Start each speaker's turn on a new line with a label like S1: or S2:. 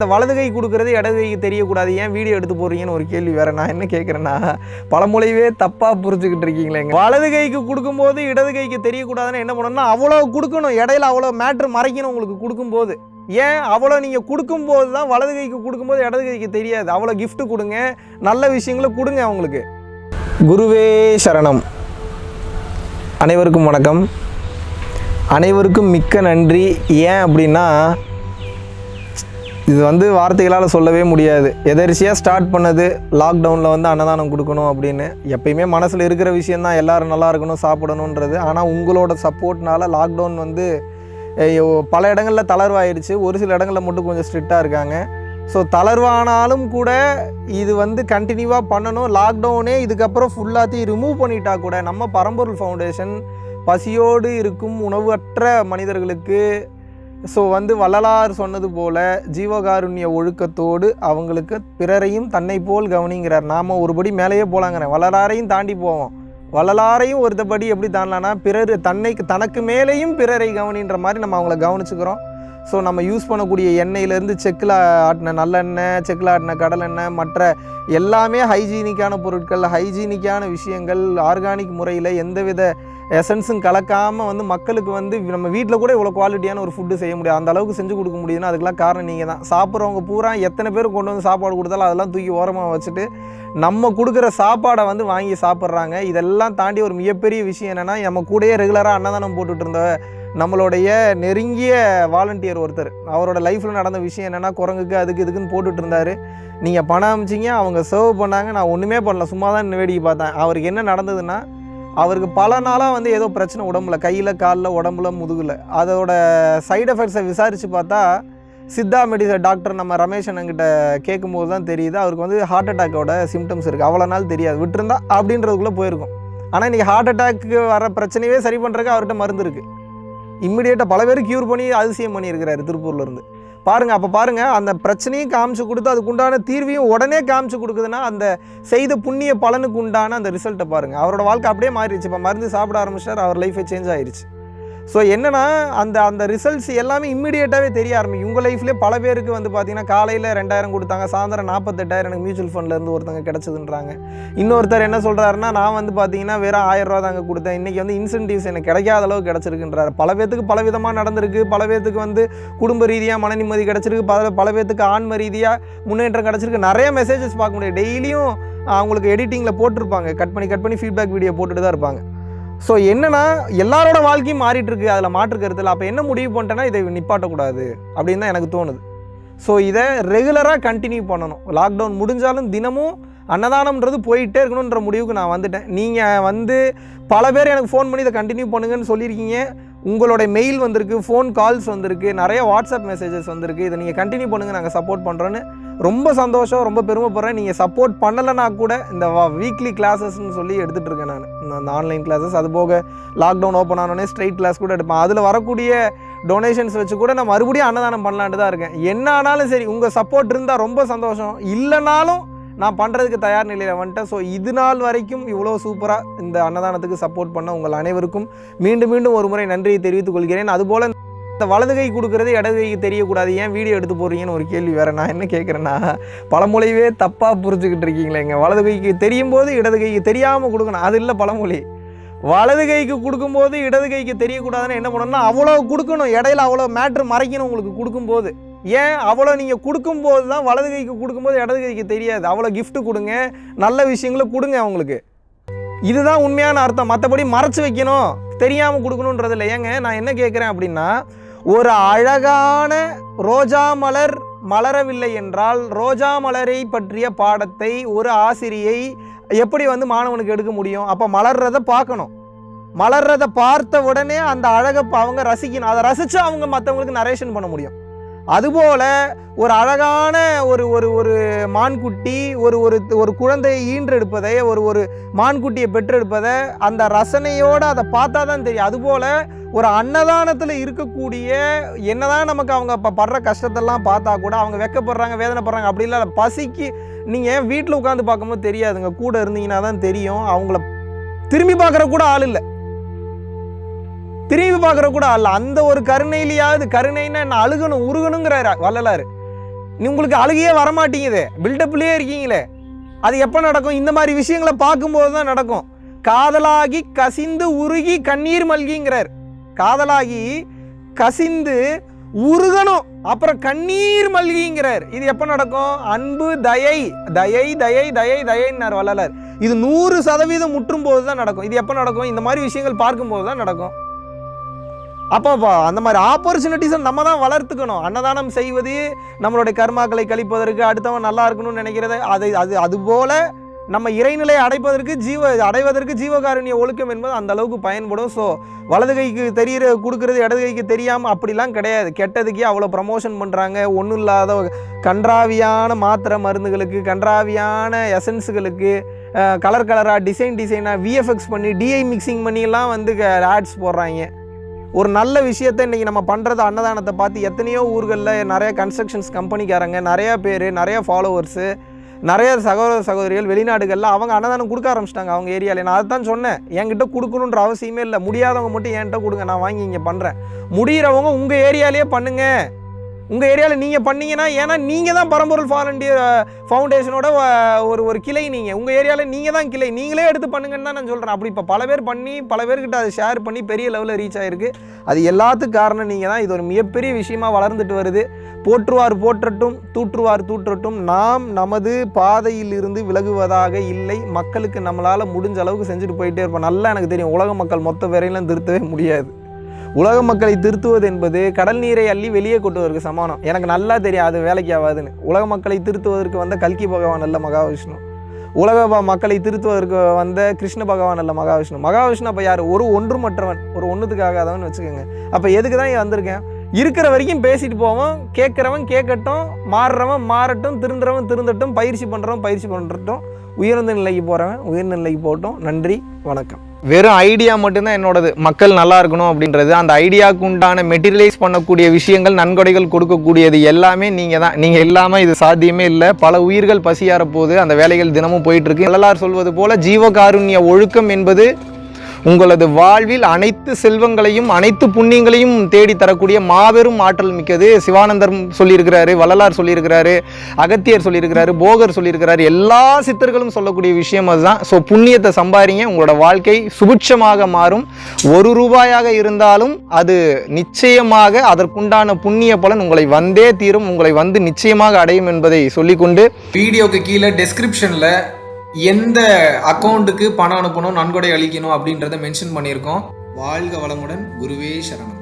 S1: இந்த வலது கை கொடுக்குறது இடது கைக்கு தெரியக்கூடாது. ஏன் வீடியோ எடுத்து போடுறீங்கன்னு ஒரு கேள்வி வேறு. நான் என்ன கேட்குறேன்னா பழமொழியவே தப்பாக புரிஞ்சுக்கிட்டு இருக்கீங்களேங்க வலது கைக்கு கொடுக்கும்போது இடது கைக்கு தெரியக்கூடாதுன்னு என்ன பண்ணணும்னா அவ்வளோ கொடுக்கணும். இடையில அவ்வளோ மேட்ரு மறைக்கணும் உங்களுக்கு கொடுக்கும்போது. ஏன் அவ்வளோ நீங்கள் கொடுக்கும்போது தான் வலது கைக்கு கொடுக்கும்போது இடது கைக்கு தெரியாது. அவ்வளோ கிஃப்ட் கொடுங்க. நல்ல விஷயங்களை கொடுங்க அவங்களுக்கு. குருவே சரணம். அனைவருக்கும் வணக்கம். அனைவருக்கும் மிக்க நன்றி. ஏன் அப்படின்னா இது வந்து வார்த்தைகளால் சொல்லவே முடியாது. எதரிசியாக ஸ்டார்ட் பண்ணது லாக்டவுனில் வந்து அன்னதானம் கொடுக்கணும் அப்படின்னு. எப்பயுமே மனசில் இருக்கிற விஷயந்தான் எல்லோரும் நல்லா இருக்கணும் சாப்பிடணுன்றது ஆனால் உங்களோட சப்போர்ட்னால லாக்டவுன் வந்து பல இடங்களில் தளர்வாயிடுச்சு ஒரு சில இடங்களில் மட்டும் கொஞ்சம் ஸ்ட்ரிக்டாக இருக்காங்க. ஸோ தளர்வானாலும் கூட இது வந்து கண்டினியூவாக பண்ணணும். லாக்டவுனே இதுக்கப்புறம் ஃபுல்லாத்தையும் ரிமூவ் பண்ணிட்டா கூட நம்ம பரம்பொருள் ஃபவுண்டேஷன் பசியோடு இருக்கும் உணவற்ற மனிதர்களுக்கு ஸோ வந்து வள்ளலார் சொன்னது போல ஜீவகாருண்ய ஒழுக்கத்தோடு அவங்களுக்கு பிறரையும் தன்னை போல் கவனிங்கிறார். நாம் ஒருபடி மேலேயே போலாங்கிறேன். வள்ளலாரையும் தாண்டி போவோம். வள்ளலாரையும் ஒருத்தபடி எப்படி தாண்டலான்னா பிறர் தன்னை தனக்கு மேலேயும் பிறரை கவனின்ற மாதிரி நம்ம அவங்கள கவனிச்சுக்கிறோம். ஸோ நம்ம யூஸ் பண்ணக்கூடிய எண்ணெயிலேருந்து செக்கில் ஆட்டின நல்லெண்ணெய் செக்கில் ஆட்டின கடலெண்ணெய் மற்ற எல்லாமே ஹைஜீனிக்கான பொருட்கள் ஹைஜீனிக்கான விஷயங்கள் ஆர்கானிக் முறையில் எந்தவித எசன்ஸும் கலக்காமல் வந்து மக்களுக்கு வந்து நம்ம வீட்டில் கூட இவ்வளோ குவாலிட்டியான ஒரு ஃபுட்டு செய்ய முடியாது. அந்த அளவுக்கு செஞ்சு கொடுக்க முடியுதுன்னா அதுக்கெல்லாம் காரணம் நீங்கள் தான் சாப்பிட்றவங்க பூரா எத்தனை பேர் கொண்டு வந்து சாப்பாடு கொடுத்தாலும் அதெல்லாம் தூக்கி ஓரமாக வச்சுட்டு நம்ம கொடுக்குற சாப்பாடை வந்து வாங்கி சாப்பிட்றாங்க. இதெல்லாம் தாண்டி ஒரு மிகப்பெரிய விஷயம் என்னென்னா நம்ம கூடயே ரெகுலராக அன்னதானம் போட்டுட்டு இருந்த நம்மளுடைய நெருங்கிய வாலண்டியர் ஒருத்தர். அவரோட லைஃப்பில் நடந்த விஷயம் என்னென்னா குரங்குக்கு அதுக்கு இதுக்குன்னு போட்டுட்டு இருந்தார். நீங்கள் பணம் அமிச்சிங்க அவங்க சர்வ் பண்ணாங்க. நான் ஒன்றுமே பண்ணல. சும்மா தான் வேடிக்கை பார்த்தேன். அவருக்கு என்ன நடந்ததுன்னா அவருக்கு பல நாளாக வந்து ஏதோ பிரச்சனை உடம்புல கையில் காலில் உடம்புல முதுகில். அதோட சைடு எஃபெக்ட்ஸை விசாரித்து பார்த்தா சித்தா மெடிசன் டாக்டர் நம்ம ரமேஷ் அண்ணங்கிட்ட கேட்கும்போது தான் தெரியுது. அவருக்கு வந்து ஹார்ட் அட்டாக்கோட சிம்டம்ஸ் இருக்குது அவ்வளோ நாள் தெரியாது. விட்டுருந்தா அப்படின்றதுக்குள்ளே போயிருக்கும். ஆனால் இன்றைக்கி ஹார்ட் அட்டாக்கு வர பிரச்சனையே சரி பண்ணுறதுக்கு அவர்கிட்ட மருந்து இருக்குது இம்மிடியேட்டாக பல பேர் க்யூர் பண்ணி அதிசயம் பண்ணியிருக்கிறாரு திருப்பூர்லேருந்து பாருங்கள் அப்போ பாருங்கள் அந்த பிரச்சனையும் காமிச்சு கொடுத்து அதுக்குண்டான தீர்வையும் உடனே காமிச்சு கொடுக்குதுன்னா அந்த செய்த புண்ணிய பலனுக்கு உண்டான அந்த ரிசல்ட்டை பாருங்கள் அவரோட வாழ்க்கை அப்படியே மாறிடுச்சு. இப்போ மருந்து சாப்பிட ஆரம்பிச்சார் அவர் லைஃபே சேஞ்ச் ஆயிடுச்சு ஸோ என்னென்னா அந்த அந்த ரிசல்ட்ஸ் எல்லாமே இம்மிடியேட்டாகவே தெரிய ஆரம்பிக்கும். உங்கள் லைஃப்லேயே பல பேருக்கு வந்து பார்த்தீங்கன்னா காலையில் ரெண்டாயிரம் கொடுத்தாங்க சாயந்தரம் நாற்பத்தெட்டாயிரம் எனக்கு மியூச்சுவல் ஃபண்ட்லேருந்து ஒருத்தங்க கிடச்சதுன்றாங்க. இன்னொருத்தர் என்ன சொல்கிறாருன்னா நான் வந்து பார்த்தீங்கன்னா வெறும் ஆயிரம் ரூபா தாங்க கொடுத்தேன். இன்றைக்கி வந்து இன்சென்டிவ்ஸ் எனக்கு கிடைக்காத அளவு கிடச்சிருக்குன்றாரு. பல பேத்துக்கு பல விதமாக நடந்திருக்கு. பல பேத்துக்கு வந்து குடும்ப ரீதியாக மன நிம்மதி கிடச்சிருக்கு. பல பல பேத்துக்கு ஆன்ம ரீதியாக முன்னேற்றம் கிடச்சிருக்கு. நிறைய மெசேஜஸ் பார்க்க முடியும். டெய்லியும் அவங்களுக்கு எடிட்டிங்கில் போட்டிருப்பாங்க. கட் பண்ணி கட் பண்ணி ஃபீட்பேக் வீடியோ போட்டுட்டு தான் இருப்பாங்க. ஸோ என்னென்னா எல்லாரோட வாழ்க்கையும் மாறிட்டுருக்கு அதில் மாற்று கருத்தில். அப்போ என்ன முடிவு பண்ணிட்டேன்னா இதை நிப்பாட்டக்கூடாது அப்படின்னு தான் எனக்கு தோணுது. ஸோ இதை ரெகுலராக கண்டினியூ பண்ணணும். லாக்டவுன் முடிஞ்சாலும் தினமும் அன்னதானம்ன்றது போயிட்டே இருக்கணுன்ற முடிவுக்கு நான் வந்துட்டேன். நீங்கள் வந்து பல பேர் எனக்கு ஃபோன் பண்ணி இதை கண்டினியூ பண்ணுங்கன்னு சொல்லியிருக்கீங்க. உங்களோட மெயில் வந்திருக்கு ஃபோன் கால்ஸ் வந்திருக்கு நிறைய வாட்ஸ்அப் மெசேஜஸ் வந்திருக்கு. இதை நீங்கள் கண்டினியூ பண்ணுங்கள் நாங்கள் சப்போர்ட் பண்ணுறோன்னு ரொம்ப சந்தோஷம் ரொம்ப பெருமைப்படுறேன். நீங்கள் சப்போர்ட் பண்ணலைன்னா கூட இந்த வீக்லி கிளாஸஸ்ன்னு சொல்லி எடுத்துகிட்டு இருக்கேன் நான். அந்த ஆன்லைன் கிளாஸஸ் அது போக லாக்டவுன் ஓப்பன் ஆனோடனே ஸ்ட்ரைட் கிளாஸ் கூட எடுப்பேன். அதில் வரக்கூடிய டொனேஷன்ஸ் வச்சு கூட நான் மறுபடியும் அன்னதானம் பண்ணலான்ட்டு தான் இருக்கேன். என்ன ஆனாலும் சரி உங்கள் சப்போர்ட் இருந்தால் ரொம்ப சந்தோஷம். இல்லைனாலும் நான் பண்ணுறதுக்கு தயார் நிலையில் வந்துட்டேன். ஸோ இது நாள் வரைக்கும் இவ்வளோ சூப்பராக இந்த அன்னதானத்துக்கு சப்போர்ட் பண்ண உங்கள் அனைவருக்கும் மீண்டும் மீண்டும் ஒரு முறை நன்றியை தெரிவித்துக் கொள்கிறேன். அதுபோல் இந்த வலது கை கொடுக்குறது இடது கைக்கு தெரியக்கூடாது. ஏன் வீடியோ எடுத்து போடுறீங்கன்னு ஒரு கேள்வி வேறு. நான் என்ன கேட்குறேன்னா பழமொழியவே தப்பாக புரிஞ்சுக்கிட்டு இருக்கீங்களேங்க வலது கைக்கு தெரியும் போது இடது கைக்கு தெரியாமல் கொடுக்கணும். அது இல்லை பழமொழி. வலது கைக்கு கொடுக்கும்போது இடது கைக்கு தெரியக்கூடாதுன்னு என்ன பண்ணணும்னா அவ்வளோ கொடுக்கணும். இடையில அவ்வளோ மேட்ரு மறைக்கணும் உங்களுக்கு கொடுக்கும்போது. ஏன்? அவ்வளோ நீங்கள் கொடுக்கும்போது தான் வலது கைக்கு கொடுக்கும்போது இடது கைக்கு தெரியாது. அவ்வளோ கிஃப்ட்டு கொடுங்க. நல்ல விஷயங்களை கொடுங்க அவங்களுக்கு. இதுதான் உண்மையான அர்த்தம். மற்றபடி மறைச்சு வைக்கணும். தெரியாமல் கொடுக்கணுன்றது இல்லை. ஏங்க நான் என்ன கேட்குறேன் அப்படின்னா ஒரு அழகான ரோஜா மலர் மலரவில்லை என்றால் ரோஜா மலரை பற்றிய பாடத்தை ஒரு ஆசிரியை எப்படி வந்து மாணவனுக்கு எடுக்க முடியும்? அப்போ மலர்றதை பார்க்கணும். மலர்றதை பார்த்த உடனே அந்த அழகை ப- அவங்க ரசிக்கணும். அதை ரசித்து அவங்க மற்றவங்களுக்கு நரேஷன் பண்ண முடியும். அதுபோல் ஒரு அழகான ஒரு ஒரு ஒரு மான்குட்டி ஒரு ஒரு ஒரு குழந்தையை ஈன்றெடுப்பதை ஒரு ஒரு மான்குட்டியை பெற்றெடுப்பதை அந்த ரசனையோடு அதை பார்த்தா தான் தெரியும். அதுபோல் ஒரு அன்னதானத்தில் இருக்கக்கூடிய என்னதான் நமக்கு அவங்க இப்போ படுற கஷ்டத்தெல்லாம் பார்த்தா கூட அவங்க வெக்கப்படுறாங்க வேதனைப்படுறாங்க அப்படி இல்லை பசிக்கு நீங்கள் வீட்டில் உட்காந்து பார்க்கும்போது தெரியாதுங்க. கூட இருந்தீங்கன்னா தான் தெரியும். அவங்கள திரும்பி பார்க்குற கூட ஆள் இல்லை. திரும்பி பார்க்குற கூட அல்ல. அந்த ஒரு கருணையிலையாவது கருணைன்னா என்ன? அழுகணும் உருகணுங்கிறாரு வள்ளலார். நீ உங்களுக்கு அழுகையே வரமாட்டேங்குது. பில்டப்லேயே இருக்கீங்களே. அது எப்போ நடக்கும்? இந்த மாதிரி விஷயங்களை பார்க்கும்போது தான் நடக்கும். காதலாகி கசிந்து உருகி கண்ணீர் மல்கிங்கிறார். காதலாகி கசிந்து உருகணும் அப்புறம் கண்ணீர் மல்கிங்கிறார். இது எப்போ நடக்கும்? அன்பு தயை. தயை தயை தயை தயைன்னார் வள்ளலார். இது நூறு சதவீதம் முற்றும் போது தான் நடக்கும். இது எப்போ நடக்கும்? இந்த மாதிரி விஷயங்கள் பார்க்கும்போது தான் நடக்கும். அப்போ அந்த மாதிரி ஆப்பர்ச்சுனிட்டிஸை நம்ம தான் வளர்த்துக்கணும். அன்னதானம் செய்வது நம்மளுடைய கர்மாக்களை கழிப்பதற்கு அடுத்தவன் நல்லா இருக்கணும்னு நினைக்கிறத அதை அது அதுபோல் நம்ம இறைநிலையை அடைப்பதற்கு ஜீவ அடைவதற்கு ஜீவகாருண்ய ஒழுக்கம் என்பது அந்த அளவுக்கு பயன்படும். ஸோ வலது கைக்கு தெரியிற கொடுக்கறது இடது கைக்கு தெரியாமல் அப்படிலாம் கிடையாது. கெட்டதுக்கே அவ்வளோ ப்ரமோஷன் பண்ணுறாங்க ஒன்றும் இல்லாத கன்றாவியான மாத்திரை மருந்துகளுக்கு கன்றாவியான எசன்ஸுகளுக்கு கலர் கலராக டிசைன் டிசைனாக விஎஃப்எக்ஸ் பண்ணி டிஐ மிக்சிங் பண்ணிலாம் வந்து ஆட்ஸ் போடுறாங்க. ஒரு நல்ல விஷயத்தை இன்றைக்கி நம்ம பண்ணுறது அன்னதானத்தை பார்த்து எத்தனையோ ஊர்களில் நிறைய கன்ஸ்ட்ரக்ஷன்ஸ் கம்பெனிக்காரங்க நிறையா பேர் நிறையா ஃபாலோவர்ஸு நிறைய சகோதர சகோதரிகள் வெளிநாடுகளில் அவங்க அன்னதானம் கொடுக்க ஆரம்பிச்சிட்டாங்க அவங்க ஏரியாவில். நான் அதை தான் சொன்னேன். என்கிட்ட கொடுக்கணுன்ற அவசியமே இல்லை. முடியாதவங்க மட்டும் என்கிட்ட கொடுங்க. நான் வாங்கி இங்கே பண்ணுறேன் முடிகிறவங்க உங்கள் ஏரியாலேயே பண்ணுங்கள் உங்கள் ஏரியாவில் நீங்கள் பண்ணீங்கன்னா ஏன்னா நீங்கள் தான் பரம்பொருள் வாலண்டியர் ஃபவுண்டேஷனோட ஒரு ஒரு கிளை நீங்கள் உங்கள் ஏரியாவில் நீங்கள் தான் கிளை. நீங்களே எடுத்து பண்ணுங்கன்னு தான் நான் சொல்கிறேன் அப்படி இப்போ பல பேர் பண்ணி பல பேர்கிட்ட அதை ஷேர் பண்ணி பெரிய லெவலில் ரீச் ஆகிருக்கு அது எல்லாத்துக்கும் காரணம் நீங்கள் தான். இது ஒரு மிகப்பெரிய விஷயமா வளர்ந்துட்டு வருது. போற்றுவார் போற்றட்டும் தூற்றுவார் தூற்றட்டும் நாம் நமது பாதையில் இருந்து விலகுவதாக இல்லை. மக்களுக்கு நம்மளால் முடிஞ்ச அளவுக்கு செஞ்சுட்டு போயிட்டே இருப்போம். நல்லா எனக்கு தெரியும். உலக மக்கள் மொத்த வரையிலும் திருத்தவே முடியாது. உலக மக்களை திருத்துவது என்பது கடல் நீரை அள்ளி வெளியே கொட்டுவதற்கு சமானம் எனக்கு நல்லா தெரியும் அது வேலைக்கு ஆகாதுன்னு. உலக மக்களை திருத்துவதற்கு வந்த கல்கி பகவான் அல்ல மகாவிஷ்ணு. உலக மக்களை திருத்துவதற்கு வந்த கிருஷ்ண பகவான் அல்ல மகாவிஷ்ணு. மகாவிஷ்ணு அப்போ யார்? ஒரு ஒன்றுமற்றவன் ஒரு ஒன்றுத்துக்காகாதவன் வச்சுக்கோங்க. அப்போ எதுக்கு தான் வந்திருக்கேன்? இருக்கிற வரைக்கும் பேசிட்டு போவோம். கேட்குறவன் கேட்கட்டும் மாறுறவன் மாறட்டும் திருந்துறவன் திருந்தட்டும் பயிற்சி பண்ணுறவன் பயிற்சி பண்ணுறட்டும் உயர்ந்த நிலைக்கு போகிறவன் உயர்ந்த நிலைக்கு போகட்டும். நன்றி வணக்கம். வெறும் ஐடியா மட்டும்தான் என்னோடது. மக்கள் நல்லா இருக்கணும் அப்படின்றது. அந்த ஐடியாவுக்கு உண்டான மெட்டீரியலைஸ் பண்ணக்கூடிய விஷயங்கள் நன்கொடைகள் கொடுக்கக்கூடியது எல்லாமே நீங்கள் தான் நீங்கள் இல்லாமல் இது சாத்தியமே இல்லை. பல உயிர்கள் பசியார போது அந்த வேலைகள் தினமும் போயிட்டுருக்கு எல்லாரும் சொல்வது போல் ஜீவகாருண்ய ஒழுக்கம் என்பது உங்களது வாழ்வில் அனைத்து செல்வங்களையும் அனைத்து புண்ணியங்களையும் தேடி தரக்கூடிய மாபெரும் ஆற்றல் மிக்கது சிவானந்தர் சொல்லியிருக்கிறாரு வள்ளலார் சொல்லியிருக்கிறாரு அகத்தியர் சொல்லியிருக்கிறாரு போகர் சொல்லியிருக்கிறாரு. எல்லா சித்தர்களும் சொல்லக்கூடிய விஷயம் அதுதான். ஸோ புண்ணியத்தை சம்பாதிங்க உங்களோட வாழ்க்கை சுபிட்சமாக மாறும். ஒரு ரூபாயாக இருந்தாலும் அது நிச்சயமாக அதற்குண்டான புண்ணிய பலன் உங்களை வந்தே தீரும். உங்களை வந்து நிச்சயமாக அடையும் என்பதை சொல்லிக்கொண்டு
S2: வீடியோக்கு கீழே டெஸ்கிரிப்ஷனில் எந்த அக்கௌண்ட்டுக்கு பணம் அனுப்பணும் நன்கொடை அளிக்கணும் அப்படின்றத மென்ஷன் பண்ணியிருக்கோம். வாழ்க வளமுடன். குருவே சரணம்.